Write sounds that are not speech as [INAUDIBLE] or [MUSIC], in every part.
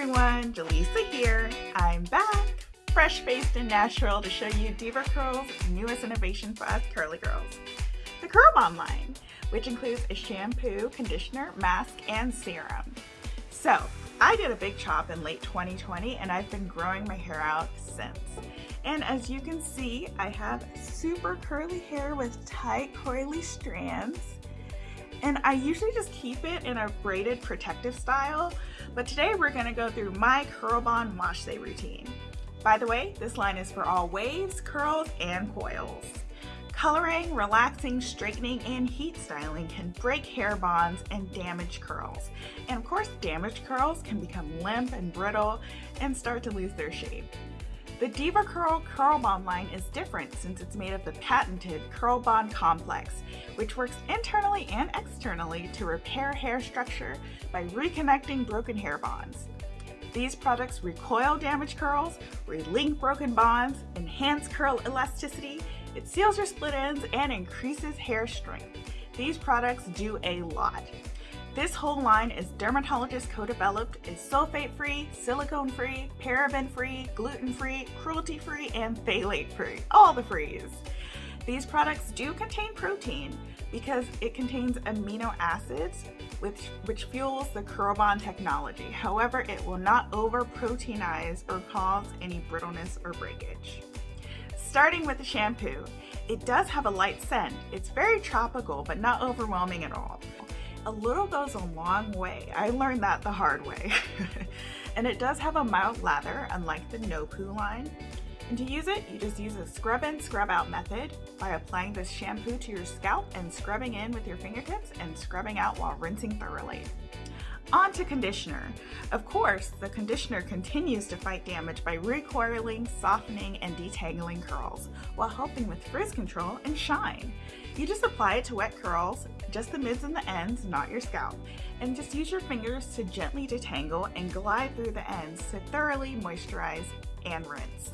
everyone, Jaleesa here. I'm back, fresh-faced and natural to show you DevaCurl's newest innovation for us curly girls. The Curl Bond line, which includes a shampoo, conditioner, mask, and serum. So, I did a big chop in late 2020 and I've been growing my hair out since. And as you can see, I have super curly hair with tight coily strands and I usually just keep it in a braided protective style, but today we're gonna go through my Curl Bond Wash Day routine. By the way, this line is for all waves, curls, and coils. Coloring, relaxing, straightening, and heat styling can break hair bonds and damage curls. And of course, damaged curls can become limp and brittle and start to lose their shape. The DevaCurl Curl Bond line is different since it's made of the patented Curl Bond Complex, which works internally and externally to repair hair structure by reconnecting broken hair bonds. These products recoil damaged curls, relink broken bonds, enhance curl elasticity, it seals your split ends, and increases hair strength. These products do a lot. This whole line is dermatologist co-developed, is sulfate-free, silicone-free, paraben-free, gluten-free, cruelty-free, and phthalate-free. All the frees. These products do contain protein because it contains amino acids which, which fuels the Curl Bond technology. However, it will not over-proteinize or cause any brittleness or breakage. Starting with the shampoo, it does have a light scent. It's very tropical, but not overwhelming at all a little goes a long way. I learned that the hard way. [LAUGHS] and it does have a mild lather, unlike the No Poo line. And to use it, you just use a scrub in, scrub out method by applying this shampoo to your scalp and scrubbing in with your fingertips and scrubbing out while rinsing thoroughly. On to conditioner. Of course, the conditioner continues to fight damage by recoiling, softening, and detangling curls, while helping with frizz control and shine. You just apply it to wet curls, just the mids and the ends, not your scalp, and just use your fingers to gently detangle and glide through the ends to thoroughly moisturize and rinse.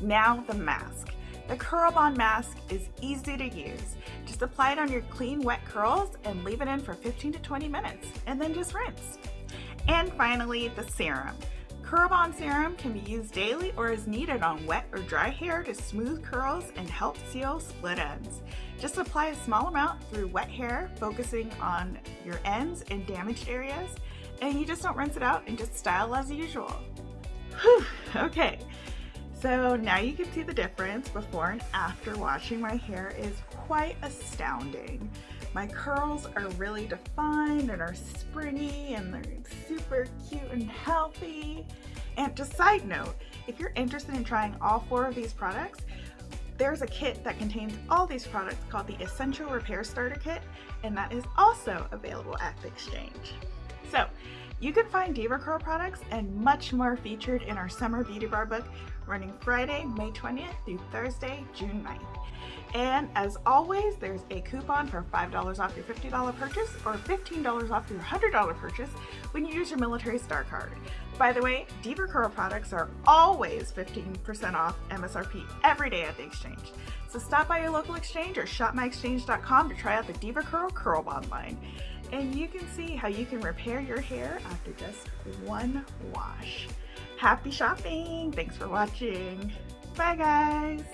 Now the mask. The Curl Bond mask is easy to use. Just apply it on your clean wet curls and leave it in for 15 to 20 minutes and then just rinse. And finally, the serum. Curl Bond serum can be used daily or as needed on wet or dry hair to smooth curls and help seal split ends. Just apply a small amount through wet hair, focusing on your ends and damaged areas, and you just don't rinse it out and just style as usual. Whew, okay, so now you can see the difference before and after washing my hair is quite astounding. My curls are really defined and are springy and they're super cute and healthy. And just side note, if you're interested in trying all four of these products, there's a kit that contains all these products called the Essential Repair Starter Kit, and that is also available at the exchange. So you can find DevaCurl products and much more featured in our Summer Beauty Bar book running Friday, May 20th through Thursday, June 9th. And as always, there's a coupon for $5 off your $50 purchase or $15 off your $100 purchase when you use your Military Star card. By the way, DevaCurl products are always 15% off MSRP every day at the exchange. So stop by your local exchange or shopmyexchange.com to try out the DevaCurl Curl Bond line and you can see how you can repair your hair after just one wash. Happy shopping! Thanks for watching. Bye guys!